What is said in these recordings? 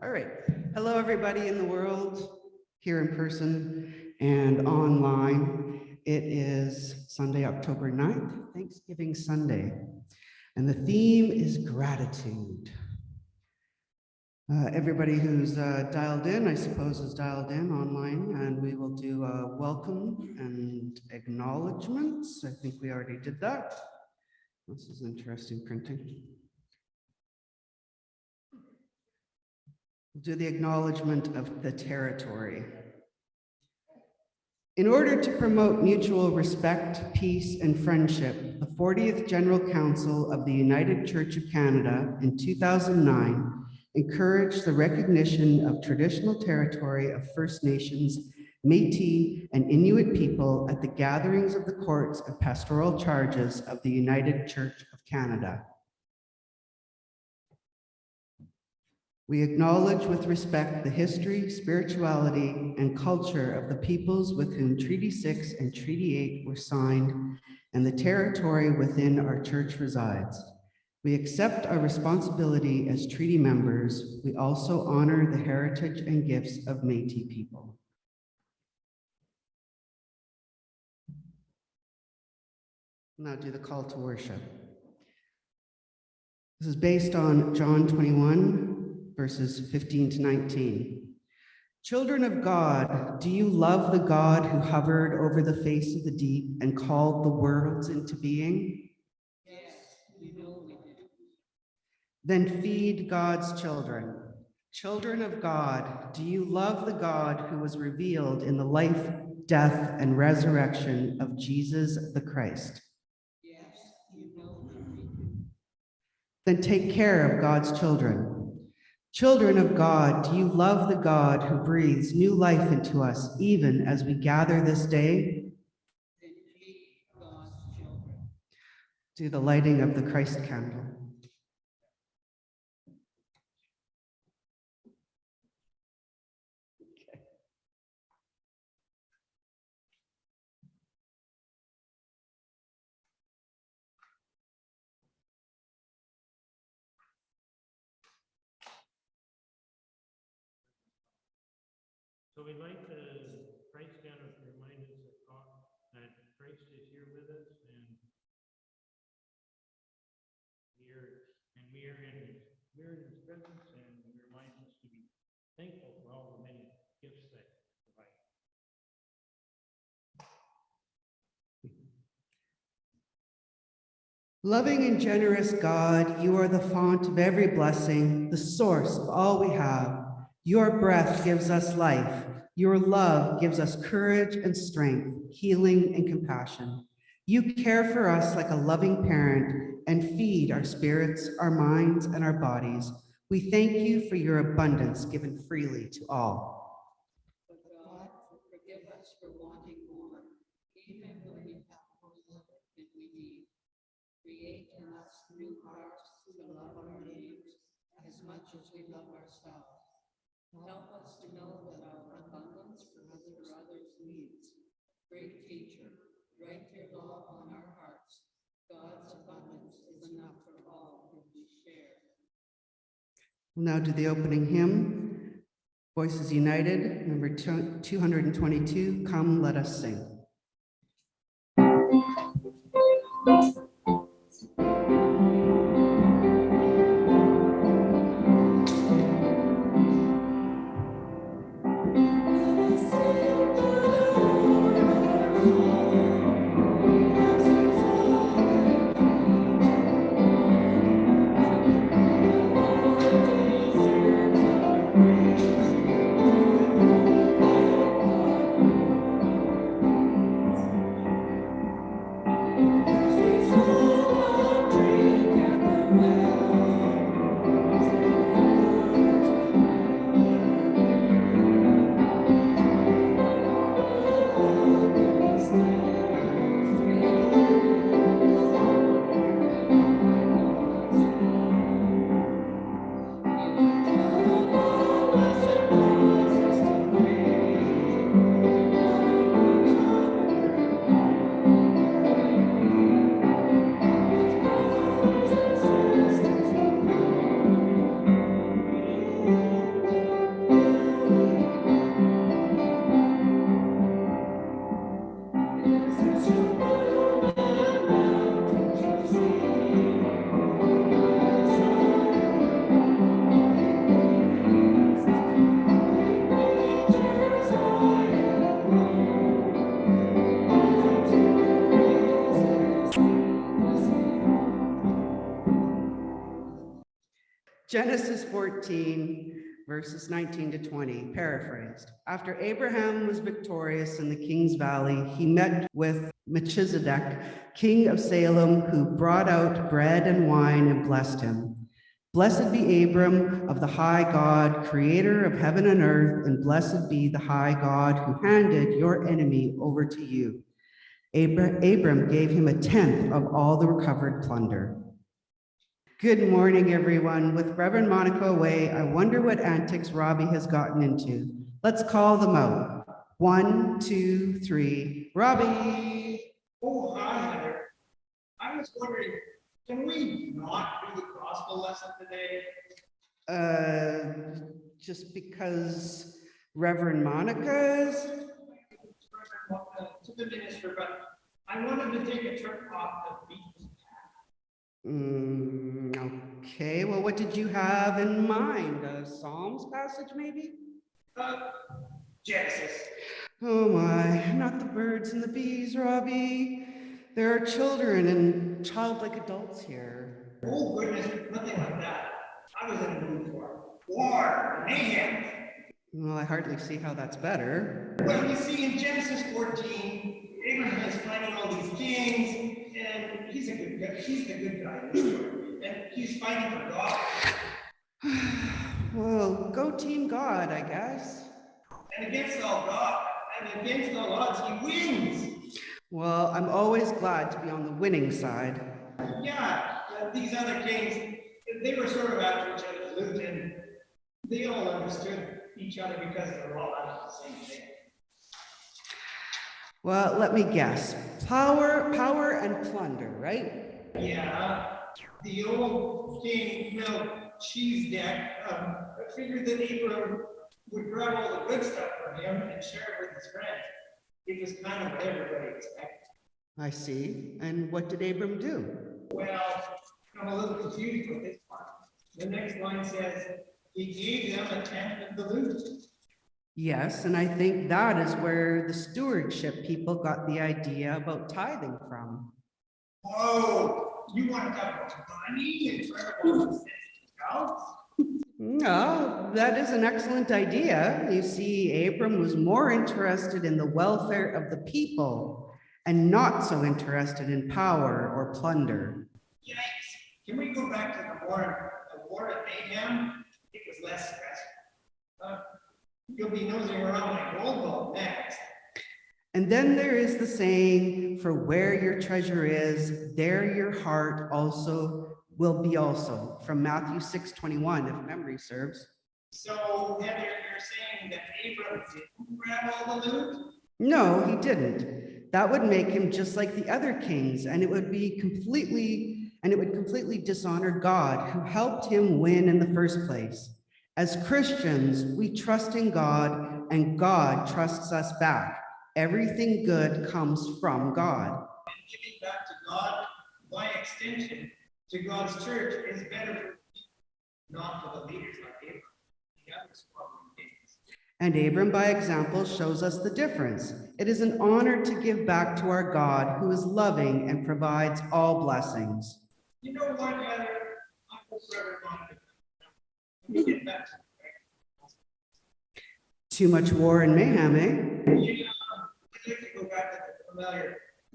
All right. Hello, everybody in the world, here in person and online. It is Sunday, October 9th, Thanksgiving Sunday. And the theme is gratitude. Uh, everybody who's uh, dialed in, I suppose, is dialed in online, and we will do a welcome and acknowledgements. I think we already did that. This is interesting printing. We'll do the acknowledgement of the territory. In order to promote mutual respect, peace, and friendship, the 40th General Council of the United Church of Canada in 2009 encouraged the recognition of traditional territory of First Nations, Métis, and Inuit people at the gatherings of the courts of pastoral charges of the United Church of Canada. We acknowledge with respect the history, spirituality, and culture of the peoples with whom Treaty 6 and Treaty 8 were signed and the territory within our church resides. We accept our responsibility as treaty members. We also honor the heritage and gifts of Métis people. Now do the call to worship. This is based on John 21, verses 15 to 19. Children of God, do you love the God who hovered over the face of the deep and called the worlds into being? Yes, we know we do. Then feed God's children. Children of God, do you love the God who was revealed in the life, death, and resurrection of Jesus the Christ? Yes, you know we do. Then take care of God's children. Children of God, do you love the God who breathes new life into us even as we gather this day? Then feed God's children. Do the lighting of the Christ candle. So we'd like to Christ candle to remind us that God, that Christ is here with us and we are, and we are in his, we're in his presence and he reminds us to be thankful for all the many gifts that. Loving and generous God, you are the font of every blessing, the source of all we have. Your breath gives us life. Your love gives us courage and strength, healing and compassion. You care for us like a loving parent and feed our spirits, our minds, and our bodies. We thank you for your abundance given freely to all. But God, forgive us for wanting more, even when we have more than we need. Create in us new hearts to love our neighbors as much as we love ourselves. Help us to know that our abundance for others, others' needs. Great teacher, write your law on our hearts. God's abundance is enough for all who we share. We'll now do the opening hymn. Voices United, number 222, Come Let Us Sing. 14, verses 19 to 20, paraphrased. After Abraham was victorious in the King's Valley, he met with Melchizedek, king of Salem, who brought out bread and wine and blessed him. Blessed be Abram of the high God, creator of heaven and earth, and blessed be the high God who handed your enemy over to you. Abra- Abram gave him a tenth of all the recovered plunder. Good morning, everyone. With Reverend Monica away, I wonder what antics Robbie has gotten into. Let's call them out. One, two, three. Robbie. Oh, hi, Heather. I was wondering, can we not do the gospel lesson today? Uh, just because Reverend Monica's. To the minister, but I wanted to take a trip off the beach. Mm, okay, well, what did you have in mind? A Psalms passage, maybe? Uh, Genesis. Oh my, not the birds and the bees, Robbie. There are children and childlike adults here. Oh goodness, nothing like that. I was in the mood for war, mayhem. Well, I hardly see how that's better. Well, you see, in Genesis 14, Abraham is fighting all these kings, and he's a good guy. He's the good guy in the story, and he's fighting for God. Well, go team God, I guess. And against all God, and against all odds, he wins. Well, I'm always glad to be on the winning side. Yeah, uh, these other kings, they were sort of after each other's loot, and they all understood each other because they were all out of the same thing. Well, let me guess. Power, power and plunder, right? Yeah, the old king, Melchizedek, um, figured that Abram would grab all the good stuff from him and share it with his friends. It was kind of what everybody expected. I see. And what did Abram do? Well, I'm a little confused with this part. The next line says, he gave them a tenth of the loot. Yes, and I think that is where the stewardship people got the idea about tithing from. Oh, you want to talk about money and terrible sensitive cows? No, that is an excellent idea. You see, Abram was more interested in the welfare of the people and not so interested in power or plunder. Yikes, can we go back to the war, the war at Mayhem? It was less stressful. Uh, You'll be nosing around my gold ball next. And then there is the saying, for where your treasure is, there your heart also will be also, from Matthew 6, 21, if memory serves. So Heather, you're saying that Abram didn't grab all the loot? No, he didn't. That would make him just like the other kings, and it would be completely, and it would completely dishonor God who helped him win in the first place. As Christians, we trust in God and God trusts us back. Everything good comes from God. And giving back to God, by extension, to God's church is better for people, not for the leaders like Abram. The others following kings. And Abram, by example, shows us the difference. It is an honor to give back to our God who is loving and provides all blessings. You know what, Heather? I hope Too much war and mayhem, eh?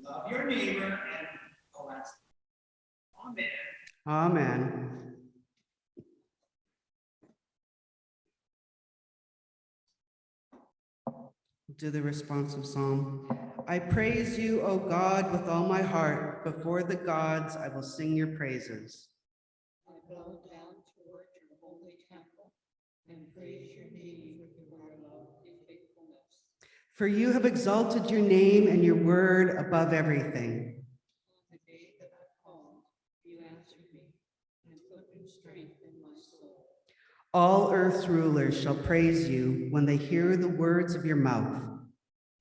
Love your neighbor and. Amen. Amen. Do the responsive psalm. I praise you, O God, with all my heart. Before the gods, I will sing your praises. I bow down toward your holy temple and praise your name for your love and faithfulness. For you have exalted your name and your word above everything. On the day that I called, you answered me and put new strength in my soul. All earth's rulers shall praise you when they hear the words of your mouth.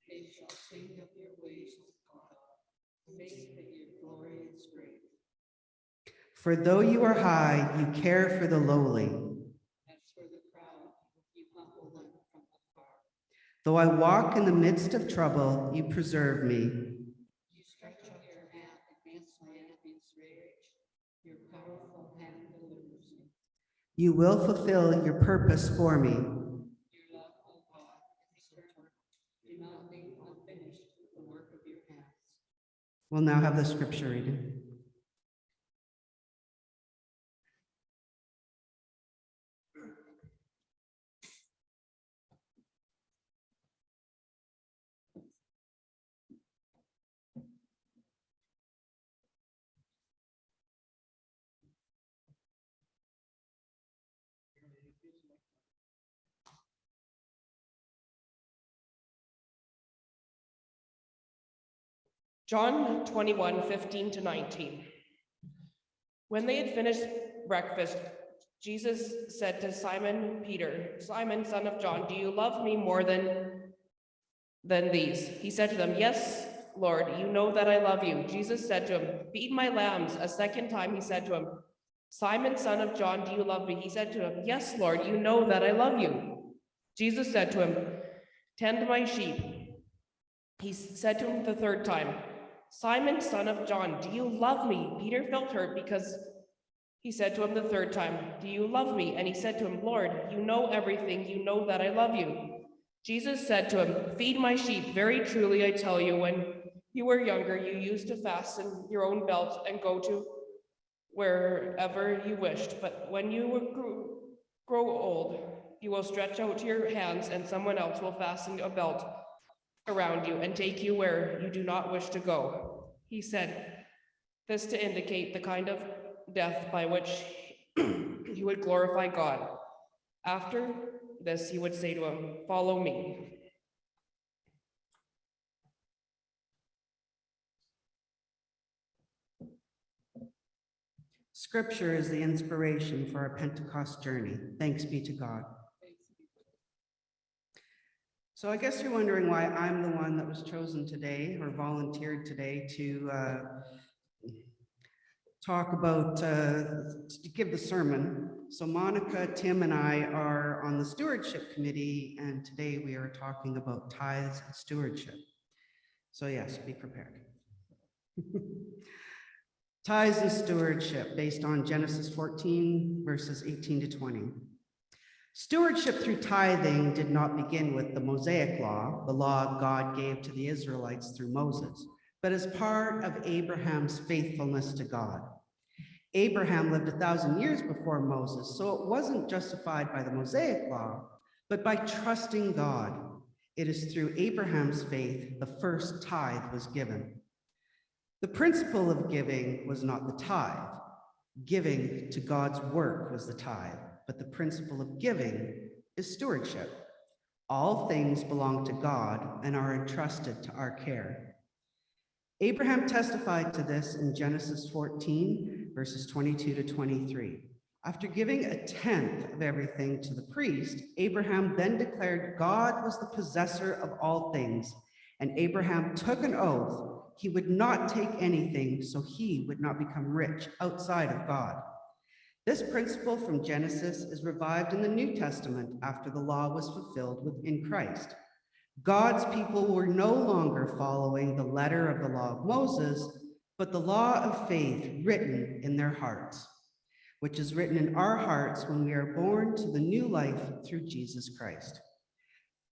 They shall sing of your ways, God, faith that your glory is great. For though you are high, you care for the lowly. As for the proud, you humble them from afar. Though I walk in the midst of trouble, you preserve me. You stretch out your hand against my enemy's rage. Your powerful hand delivers me. You will fulfill your purpose for me. Your love, O God, is eternal. Do not leave unfinished the work of your hands. We'll now have the scripture reading. John 21, 15 to 19. When they had finished breakfast, Jesus said to Simon Peter, Simon, son of John, do you love me more than, than these? He said to them, Yes, Lord, you know that I love you. Jesus said to him, Feed my lambs. A second time he said to him, Simon, son of John, do you love me? He said to him, Yes, Lord, you know that I love you. Jesus said to him, Tend my sheep. He said to him the third time, Simon, son of John, do you love me? Peter felt hurt because he said to him the third time, Do you love me? And he said to him, Lord, you know everything. You know that I love you. Jesus said to him, Feed my sheep. Very truly, I tell you, when you were younger, you used to fasten your own belt and go to wherever you wished. But when you grow, old, you will stretch out your hands, and someone else will fasten a belt around you and take you where you do not wish to go. He said this to indicate the kind of death by which he would glorify God. After this, he would say to him, Follow me. Scripture is the inspiration for our Pentecost journey. Thanks be to God. So I guess you're wondering why I'm the one that was chosen today or volunteered today to uh, talk about, uh, to give the sermon. So Monica, Tim, and I are on the stewardship committee, and today we are talking about tithes and stewardship. So yes, be prepared. Tithes and stewardship based on Genesis 14 verses 18 to 20. Stewardship through tithing did not begin with the Mosaic law, the law God gave to the Israelites through Moses, but as part of Abraham's faithfulness to God. Abraham lived a thousand years before Moses, so it wasn't justified by the Mosaic law, but by trusting God. It is through Abraham's faith the first tithe was given. The principle of giving was not the tithe. Giving to God's work was the tithe, but the principle of giving is stewardship. All things belong to God and are entrusted to our care. Abraham testified to this in Genesis 14, verses 22 to 23. After giving a tenth of everything to the priest, Abraham then declared God was the possessor of all things, and Abraham took an oath he would not take anything so he would not become rich outside of God. This principle from Genesis is revived in the New Testament after the law was fulfilled within Christ. God's people were no longer following the letter of the law of Moses, but the law of faith written in their hearts, which is written in our hearts when we are born to the new life through Jesus Christ.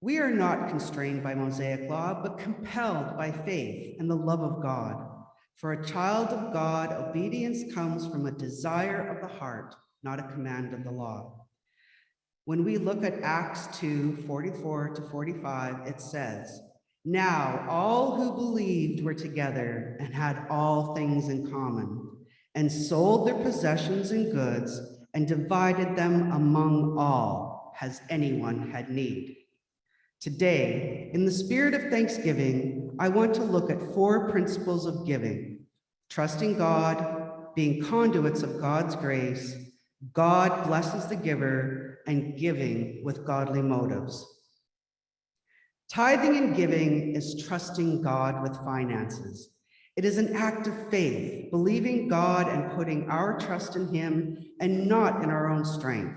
We are not constrained by Mosaic law, but compelled by faith and the love of God. For a child of God, obedience comes from a desire of the heart, not a command of the law. When we look at Acts 2, 44 to 45, it says, Now all who believed were together and had all things in common, and sold their possessions and goods, and divided them among all, as anyone had need. Today, in the spirit of thanksgiving, I want to look at four principles of giving, trusting God, being conduits of God's grace, God blesses the giver, and giving with godly motives. Tithing and giving is trusting God with finances. It is an act of faith, believing God and putting our trust in him and not in our own strength.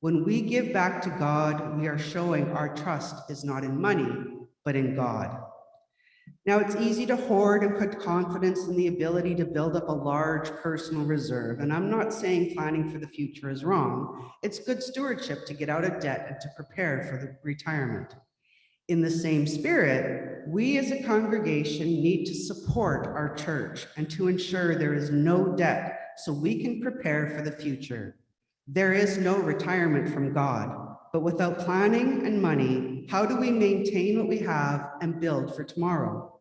When we give back to God, we are showing our trust is not in money, but in God. Now, it's easy to hoard and put confidence in the ability to build up a large personal reserve, and I'm not saying planning for the future is wrong. It's good stewardship to get out of debt and to prepare for the retirement. In the same spirit, we as a congregation need to support our church and to ensure there is no debt so we can prepare for the future. There is no retirement from God, but without planning and money, how do we maintain what we have and build for tomorrow?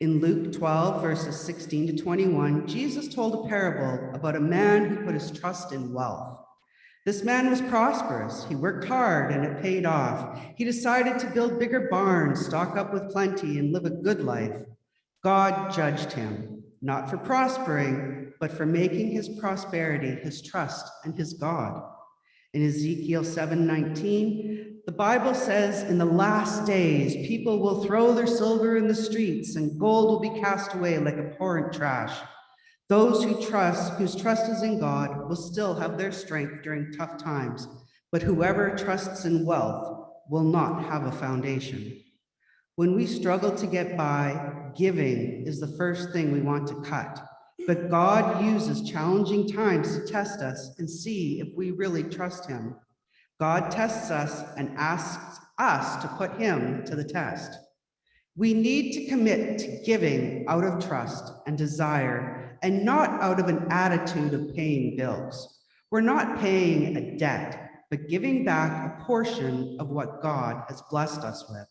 In Luke 12, verses 16 to 21, Jesus told a parable about a man who put his trust in wealth. This man was prosperous. He worked hard and it paid off. He decided to build bigger barns, stock up with plenty, and live a good life. God judged him, not for prospering, but for making his prosperity his trust and his God. In Ezekiel 7:19, the Bible says, in the last days, people will throw their silver in the streets and gold will be cast away like abhorrent trash. Those who trust, whose trust is in God, will still have their strength during tough times, but whoever trusts in wealth will not have a foundation. When we struggle to get by, giving is the first thing we want to cut. But God uses challenging times to test us and see if we really trust him. God tests us and asks us to put him to the test. We need to commit to giving out of trust and desire and not out of an attitude of paying bills. We're not paying a debt, but giving back a portion of what God has blessed us with.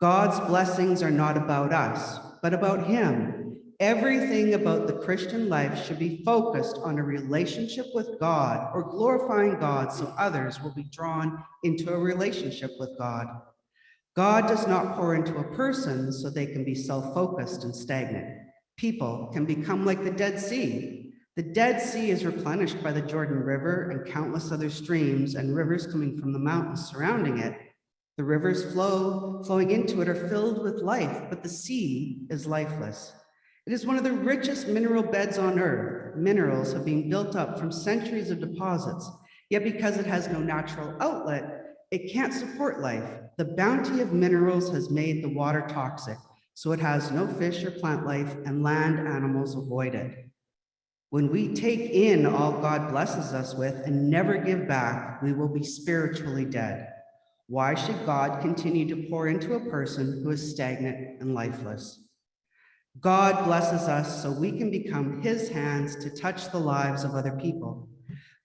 God's blessings are not about us, but about him. Everything about the Christian life should be focused on a relationship with God or glorifying God so others will be drawn into a relationship with God. God does not pour into a person so they can be self-focused and stagnant. People can become like the Dead Sea. The Dead Sea is replenished by the Jordan River and countless other streams and rivers coming from the mountains surrounding it. The rivers flow, flowing into it are filled with life, but the sea is lifeless. It is one of the richest mineral beds on earth. Minerals have been built up from centuries of deposits, yet because it has no natural outlet, it can't support life. The bounty of minerals has made the water toxic, so it has no fish or plant life and land animals avoid it. When we take in all God blesses us with and never give back, we will be spiritually dead. Why should God continue to pour into a person who is stagnant and lifeless? God blesses us so we can become his hands to touch the lives of other people.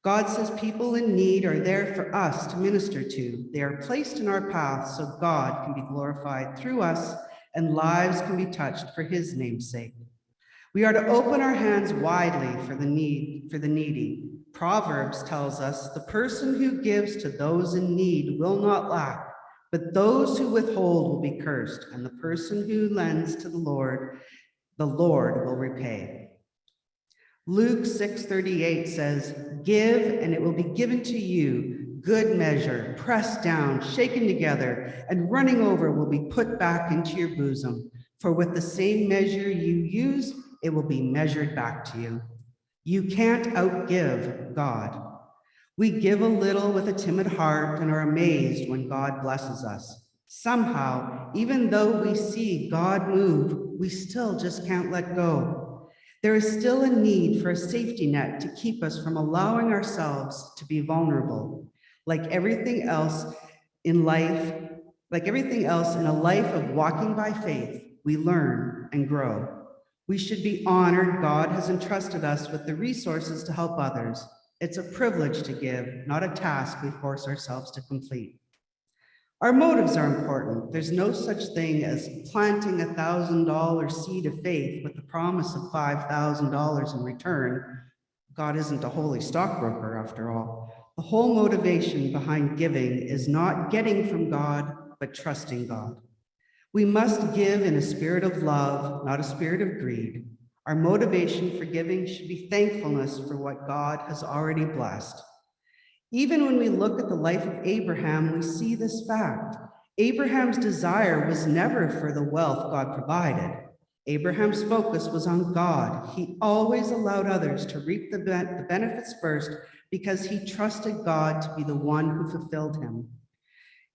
God says people in need are there for us to minister to. They are placed in our path so God can be glorified through us and lives can be touched for his name's sake. We are to open our hands widely for the need for the needy. Proverbs tells us the person who gives to those in need will not lack, but those who withhold will be cursed, and the person who lends to the Lord, the Lord will repay. Luke 6:38 says, "Give and it will be given to you, good measure, pressed down, shaken together, and running over will be put back into your bosom. For with the same measure you use, it will be measured back to you." You can't outgive God. We give a little with a timid heart and are amazed when God blesses us. Somehow, even though we see God move, we still just can't let go. There is still a need for a safety net to keep us from allowing ourselves to be vulnerable. Like everything else in life, like everything else in a life of walking by faith, we learn and grow. We should be honored God has entrusted us with the resources to help others. It's a privilege to give, not a task we force ourselves to complete. Our motives are important. There's no such thing as planting a thousand dollar seed of faith with the promise of five thousand dollars in return. God isn't a holy stockbroker after all. The whole motivation behind giving is not getting from God, but trusting God. We must give in a spirit of love, not a spirit of greed. Our motivation for giving should be thankfulness for what God has already blessed. Even when we look at the life of Abraham, we see this fact. Abraham's desire was never for the wealth God provided. Abraham's focus was on God. He always allowed others to reap the, the benefits first because he trusted God to be the one who fulfilled him.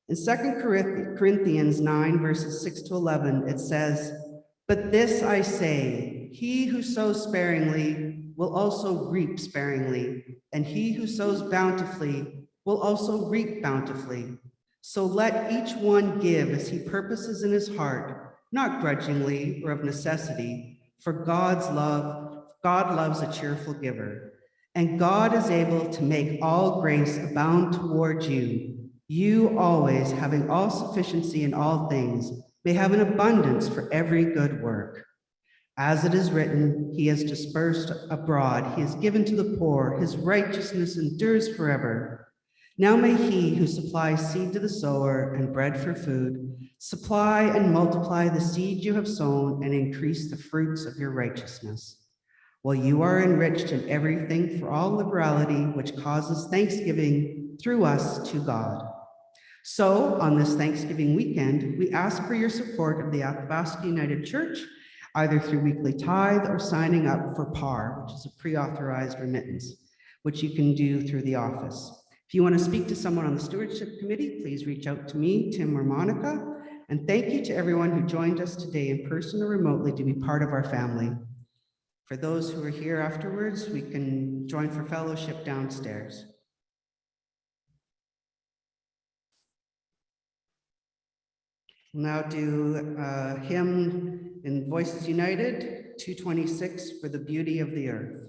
In Second Corinthians nine verses six to 11, it says, But this I say, he who sows sparingly will also reap sparingly, and he who sows bountifully will also reap bountifully. So let each one give as he purposes in his heart, not grudgingly or of necessity, for God's love, God loves a cheerful giver. And God is able to make all grace abound toward you, you always having all sufficiency in all things, may have an abundance for every good work. As it is written, he has dispersed abroad, he has given to the poor, his righteousness endures forever. Now may he who supplies seed to the sower and bread for food, supply and multiply the seed you have sown and increase the fruits of your righteousness. While you are enriched in everything for all liberality, which causes thanksgiving through us to God. So on this Thanksgiving weekend, we ask for your support of the Athabasca United Church, either through weekly tithe or signing up for PAR, which is a pre-authorized remittance, which you can do through the office. If you want to speak to someone on the stewardship committee, please reach out to me, Tim or Monica. And thank you to everyone who joined us today in person or remotely to be part of our family. For those who are here afterwards, we can join for fellowship downstairs. We'll Now do uh, hymn in Voices United, 226, for the beauty of the earth.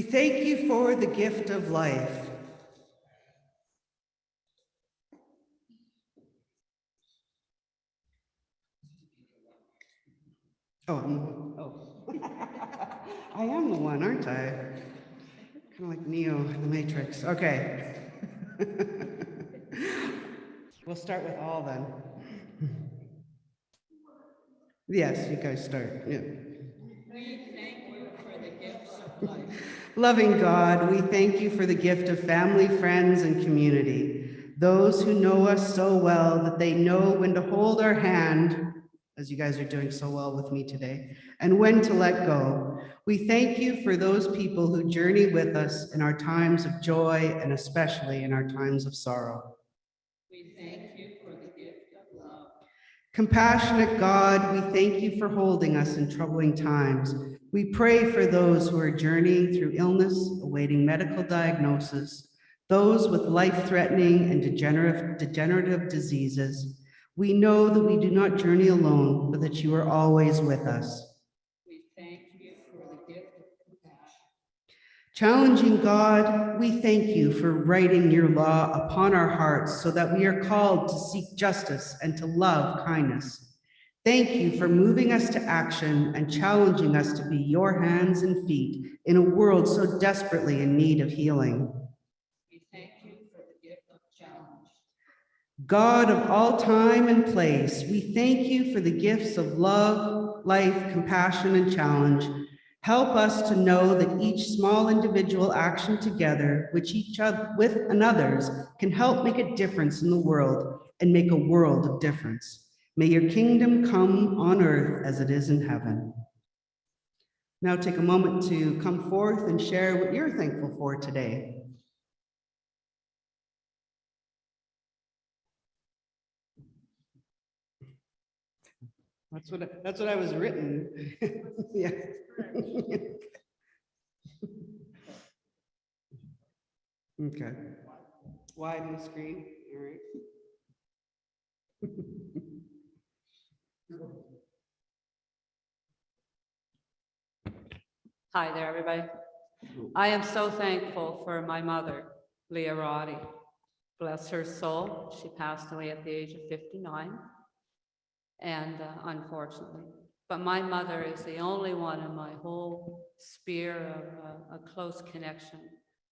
We thank you for the gift of life. Oh, oh. I am the one, aren't I? Kind of like Neo in the Matrix. Okay. We'll start with all then. Yes, you guys start, yeah. We thank you for the gifts of life. Loving God, we thank you for the gift of family, friends, and community. Those who know us so well that they know when to hold our hand, as you guys are doing so well with me today, and when to let go. We thank you for those people who journey with us in our times of joy and especially in our times of sorrow. We thank you for the gift of love. Compassionate God, we thank you for holding us in troubling times. We pray for those who are journeying through illness, awaiting medical diagnosis, those with life-threatening and degenerative, degenerative diseases. We know that we do not journey alone, but that you are always with us. We thank you for the gift of compassion. Challenging God, we thank you for writing your law upon our hearts so that we are called to seek justice and to love kindness. Thank you for moving us to action and challenging us to be your hands and feet in a world so desperately in need of healing. We thank you for the gift of challenge. God of all time and place, we thank you for the gifts of love, life, compassion, and challenge. Help us to know that each small individual action together, which each other with another's, can help make a difference in the world and make a world of difference. May your kingdom come on earth as it is in heaven. Now take a moment to come forth and share what you're thankful for today. That's what, I- that's what I was written. Yeah. Okay. Widen the screen, all right. Hi there, everybody. I am so thankful for my mother, Leah Roddy. Bless her soul. She passed away at the age of 59. And uh, unfortunately, but my mother is the only one in my whole sphere of uh, a close connection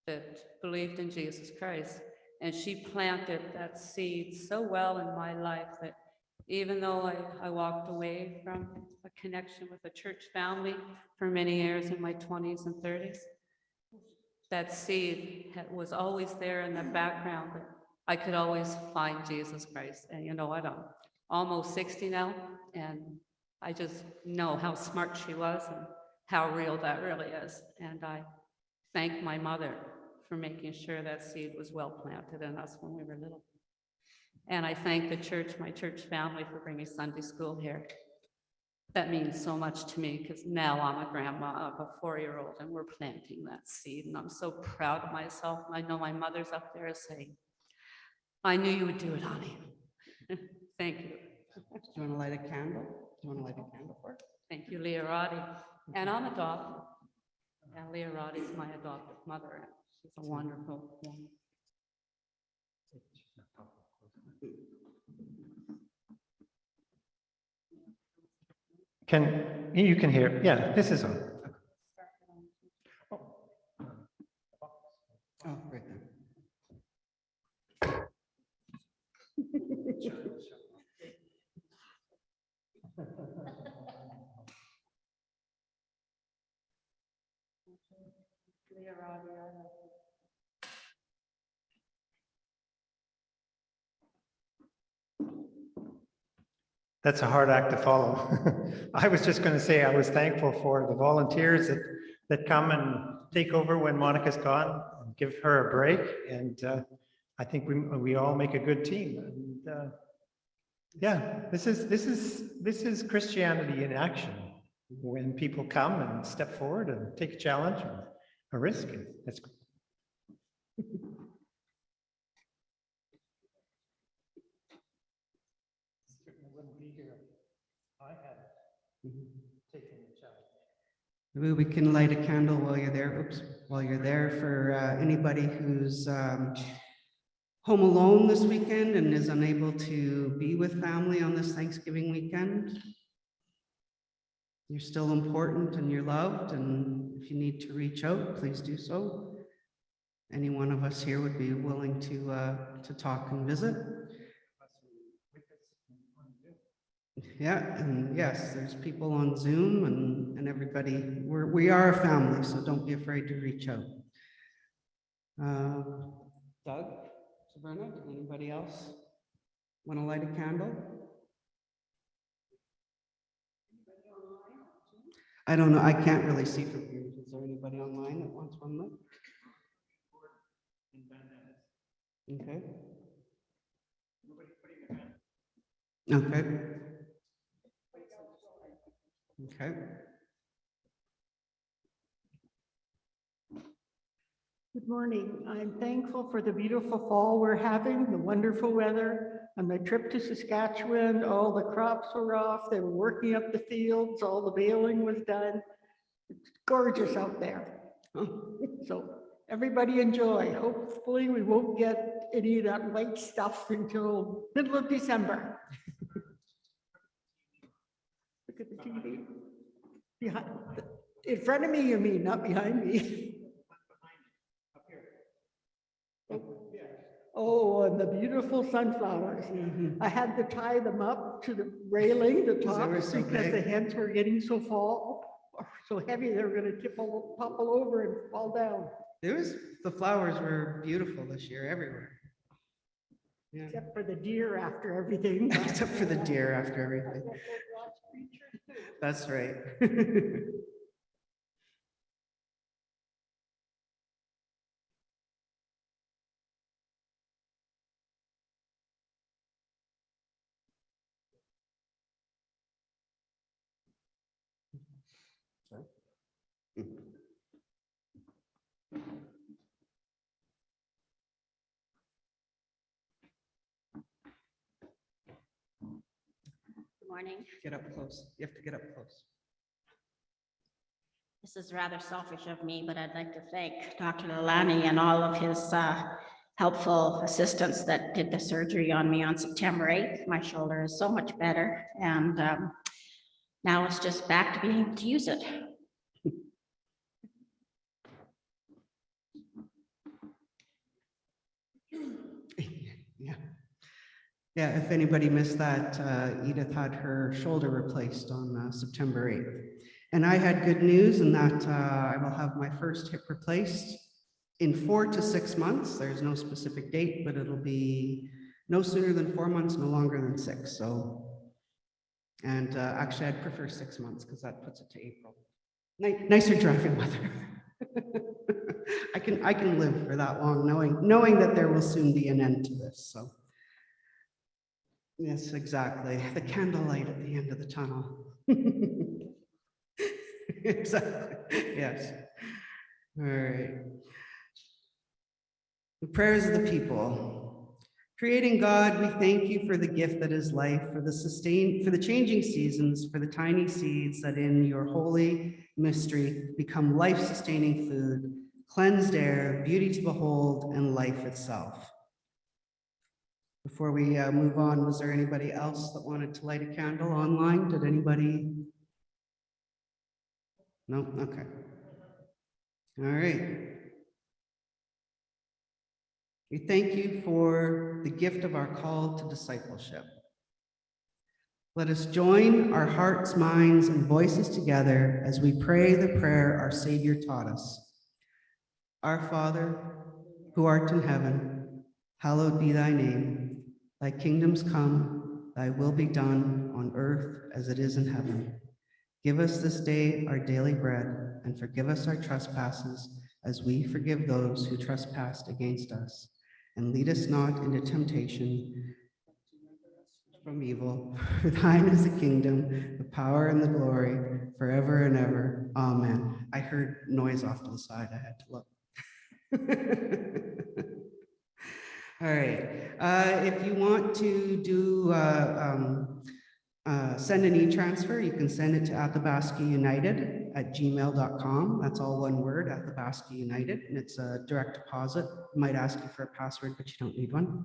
that believed in Jesus Christ. And she planted that seed so well in my life that even though I, I walked away from a connection with a church family for many years in my twenties and thirties, that seed was always there in the background, that I could always find Jesus Christ. And you know what, I'm almost sixty now, and I just know how smart she was and how real that really is. And I thank my mother for making sure that seed was well planted in us when we were little. And I thank the church, my church family for bringing Sunday school here. That means so much to me because now I'm a grandma of a four-year-old and we're planting that seed and I'm so proud of myself. I know my mother's up there saying, I knew you would do it, honey. Thank you. Do you want to light a candle? Do you want to light a candle for? it? Thank you, Leah Roddy. And I'm adopted. And Leah Roddy's my adopted mother. She's a wonderful woman. Can, you can hear, yeah, this is on. Oh, right there. Leah Roddy, I love you. That's a hard act to follow. I was just going to say I was thankful for the volunteers that, that come and take over when Monica's gone, and give her a break. And uh, I think we, we all make a good team. And uh, yeah, this is, this is, this is Christianity in action. When people come and step forward and take a challenge a risk, that's Certainly wouldn't be here if I had taken the challenge. Maybe we can light a candle while you're there, oops, while you're there for uh, anybody who's um, home alone this weekend and is unable to be with family on this Thanksgiving weekend. You're still important and you're loved, and if you need to reach out, please do so. Any one of us here would be willing to, uh, to talk and visit. Yeah, and yes, there's people on Zoom and, and everybody, we're, we are a family, so don't be afraid to reach out. Uh, Doug, Sabrina, anybody else want to light a candle? I don't know, I can't really see from here. Is there anybody online that wants one? Okay. Okay. Okay. Good morning. I'm thankful for the beautiful fall we're having, the wonderful weather. On my trip to Saskatchewan, all the crops were off. They were working up the fields, all the baling was done. It's gorgeous out there. So everybody enjoy. Hopefully, we won't get any of that white stuff until middle of December. Look at the uh, TV. Behind, in front of me, you mean, not behind me. Oh, oh, and the beautiful sunflowers. Mm-hmm. I had to tie them up to the railing, the top, because the heads were getting so fall, so heavy, they were gonna tipple, topple over and fall down, There was, the flowers were beautiful this year everywhere. Yeah, except for the deer after everything. except for the deer after everything. That's right. Good morning. Get up close. You have to get up close. This is rather selfish of me, but I'd like to thank Dr. Lalani and all of his uh, helpful assistants that did the surgery on me on September 8th. My shoulder is so much better and um, now it's just back to being able to use it. Yeah. Yeah, if anybody missed that, uh, Edith had her shoulder replaced on uh, September 8th. And I had good news in that uh, I will have my first hip replaced in four to six months. There's no specific date, but it'll be no sooner than four months, no longer than six, so. And uh, actually, I'd prefer six months because that puts it to April. Ni- Nicer driving weather. I can, I can live for that long, knowing, knowing that there will soon be an end to this, so. Yes, exactly. The candlelight at the end of the tunnel. Exactly, yes. All right. The prayers of the people. Creating God, we thank you for the gift that is life, for the sustain, for the changing seasons, for the tiny seeds that in your holy mystery become life-sustaining food, cleansed air, beauty to behold, and life itself. Before we uh, move on, was there anybody else that wanted to light a candle online? Did anybody? No, okay. All right. We thank you for the gift of our call to discipleship. Let us join our hearts, minds, and voices together as we pray the prayer our Savior taught us. Our Father, who art in heaven, hallowed be thy name. Thy kingdoms come, thy will be done on earth as it is in heaven. Give us this day our daily bread and forgive us our trespasses as we forgive those who trespass against us. And lead us not into temptation from evil. For thine is the kingdom, the power and the glory forever and ever. Amen. I heard noise off to the side. I had to look. All right. Uh, If you want to do uh, um, uh, send an e-transfer, you can send it to Athabasca United at gmail.com. That's all one word, Athabasca United, and it's a direct deposit. Might ask you for a password, but you don't need one.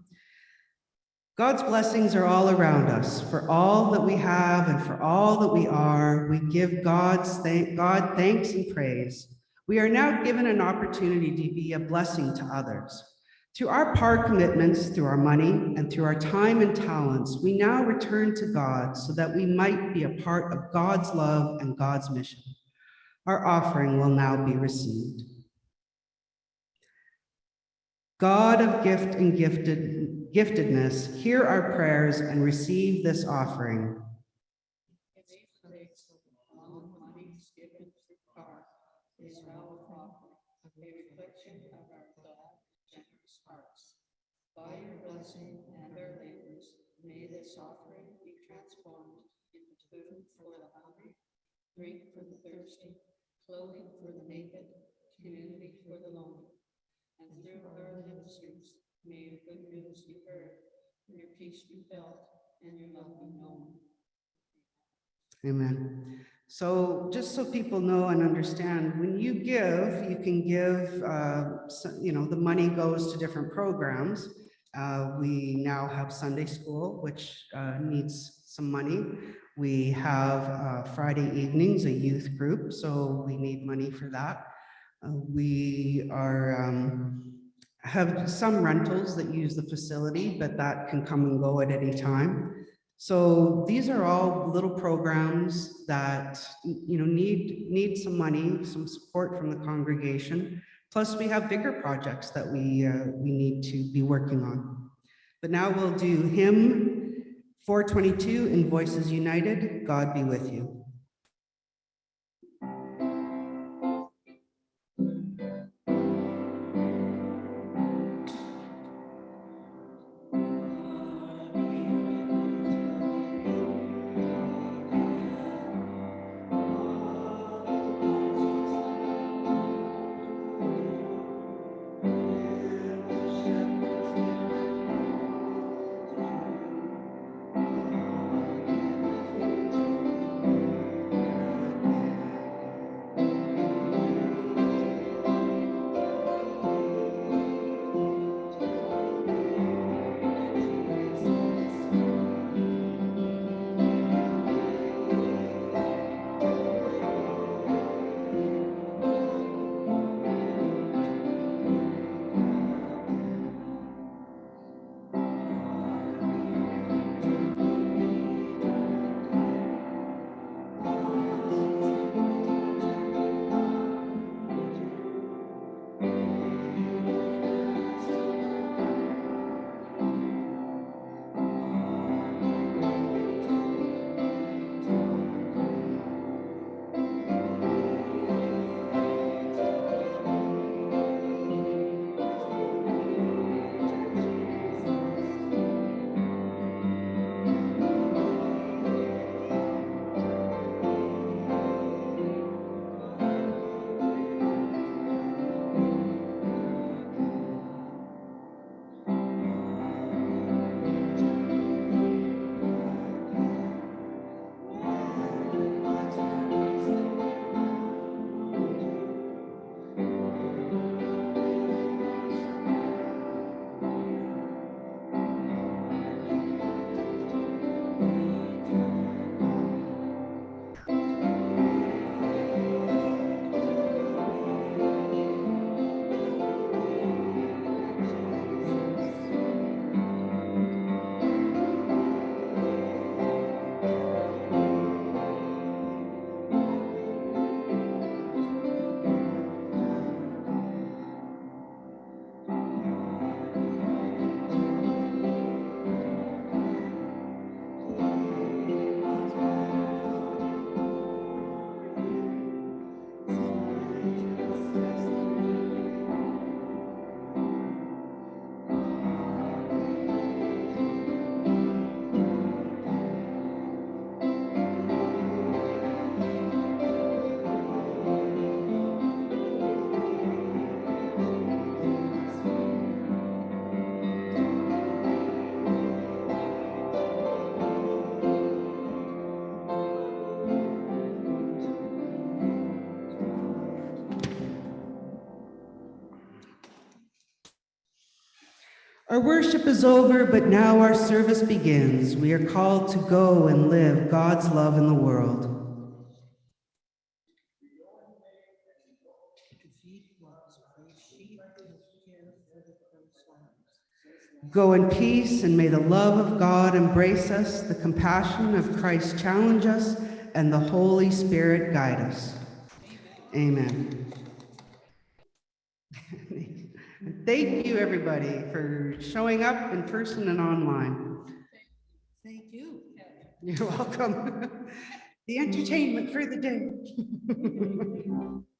God's blessings are all around us. For all that we have and for all that we are, we give God's thank God thanks and praise. We are now given an opportunity to be a blessing to others. Through our par commitments, through our money, and through our time and talents, we now return to God so that we might be a part of God's love and God's mission. Our offering will now be received. God of gift and gifted, giftedness, hear our prayers and receive this offering. In these days of long monies given through car is now offering a reflection of our glad, generous hearts. By your blessing and our labors, may this offering be transformed into food for the hungry, drink for the thirsty, clothing for the naked, community for the lonely. And through our ministries, may your good news be heard, and your peace be felt, and your love be known. Amen. So just so people know and understand, when you give, you can give, uh, you know, the money goes to different programs. Uh, We now have Sunday school, which uh, needs some money. We have uh, Friday evenings, a youth group, so we need money for that. Uh, We are, um, have some rentals that use the facility, but that can come and go at any time. So these are all little programs that, you know, need, need some money, some support from the congregation. Plus, we have bigger projects that we, uh, we need to be working on. But now we'll do hymn 422 in Voices United, God be with you. Our worship is over, but now our service begins. We are called to go and live God's love in the world. Go in peace, and may the love of God embrace us, the compassion of Christ challenge us, and the Holy Spirit guide us. Amen. Thank you, everybody, for showing up in person and online. Thank you. You're welcome. The entertainment for the day.